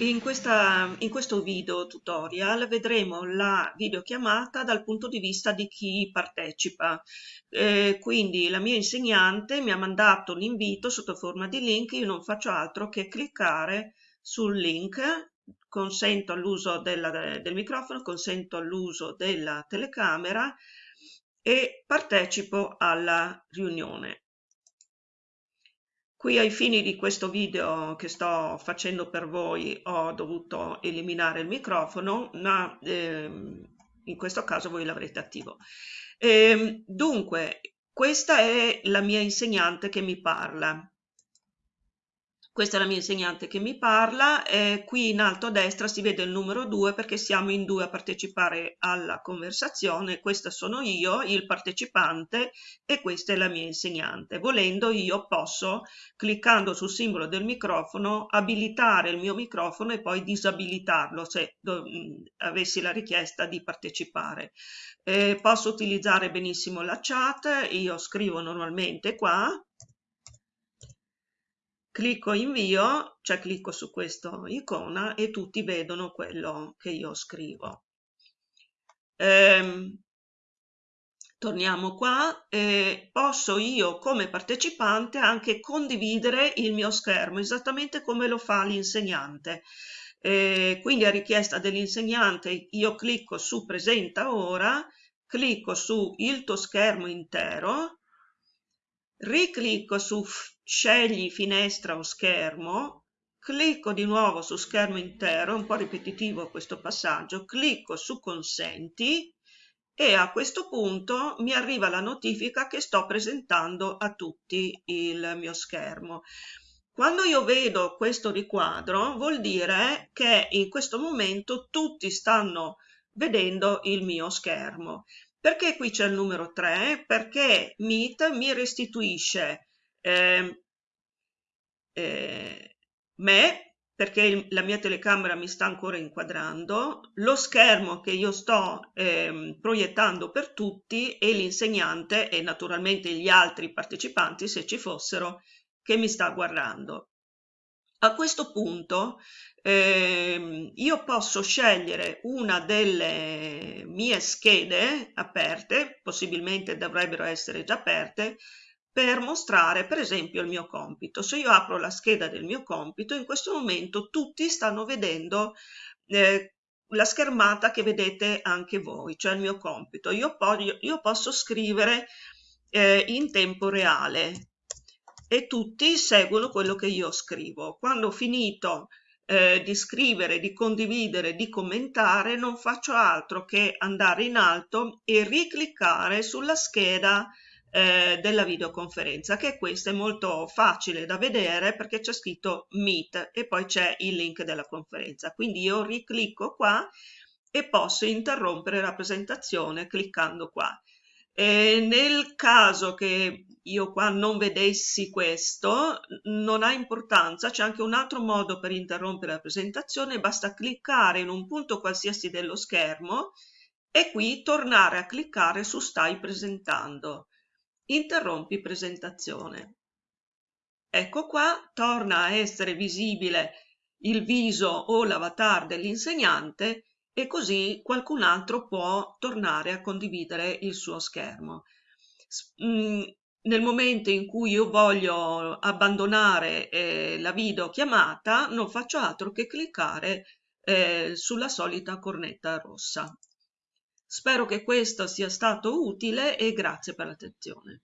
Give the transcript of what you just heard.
In, questa, in, questo video tutorial vedremo la videochiamata dal punto di vista di chi partecipa. Eh, quindi la mia insegnante mi ha mandato l'invito sotto forma di link, io non faccio altro che cliccare sul link, consento l'uso del microfono, consento l'uso della telecamera e partecipo alla riunione. Qui ai fini di questo video che sto facendo per voi ho dovuto eliminare il microfono, ma ehm, in questo caso voi l'avrete attivo. Ehm, dunque, questa è la mia insegnante che mi parla. Questa è la mia insegnante che mi parla, e qui in alto a destra si vede il numero 2 perché siamo in due a partecipare alla conversazione, questa sono io, il partecipante e questa è la mia insegnante. Volendo io posso, cliccando sul simbolo del microfono, abilitare il mio microfono e poi disabilitarlo se avessi la richiesta di partecipare. Eh, posso utilizzare benissimo la chat, io scrivo normalmente qua, clicco invio, cioè clicco su questa icona e tutti vedono quello che io scrivo. Ehm, torniamo qua e posso io come partecipante anche condividere il mio schermo esattamente come lo fa l'insegnante. Eh, quindi a richiesta dell'insegnante io clicco su presenta ora, clicco su il tuo schermo intero, riclicco su scegli finestra o schermo, clicco di nuovo su schermo intero, un po' ripetitivo questo passaggio, clicco su consenti e a questo punto mi arriva la notifica che sto presentando a tutti il mio schermo. Quando io vedo questo riquadro vuol dire che in questo momento tutti stanno vedendo il mio schermo. Perché qui c'è il numero 3? Perché Meet mi restituisce eh, eh, me, perché la mia telecamera mi sta ancora inquadrando, lo schermo che io sto eh, proiettando per tutti e l'insegnante e naturalmente gli altri partecipanti, se ci fossero, che mi sta guardando. A questo punto eh, io posso scegliere una delle mie schede aperte, possibilmente dovrebbero essere già aperte, per mostrare per esempio il mio compito. Se io apro la scheda del mio compito, in questo momento tutti stanno vedendo eh, la schermata che vedete anche voi, cioè il mio compito. Io, po io posso scrivere eh, in tempo reale e tutti seguono quello che io scrivo. Quando ho finito eh, di scrivere, di condividere, di commentare, non faccio altro che andare in alto e ricliccare sulla scheda eh, della videoconferenza che questa è molto facile da vedere perché c'è scritto Meet e poi c'è il link della conferenza quindi io riclicco qua e posso interrompere la presentazione cliccando qua e nel caso che io qua non vedessi questo non ha importanza c'è anche un altro modo per interrompere la presentazione basta cliccare in un punto qualsiasi dello schermo e qui tornare a cliccare su stai presentando interrompi presentazione. Ecco qua, torna a essere visibile il viso o l'avatar dell'insegnante e così qualcun altro può tornare a condividere il suo schermo. Mm, nel momento in cui io voglio abbandonare eh, la videochiamata non faccio altro che cliccare eh, sulla solita cornetta rossa. Spero che questo sia stato utile e grazie per l'attenzione.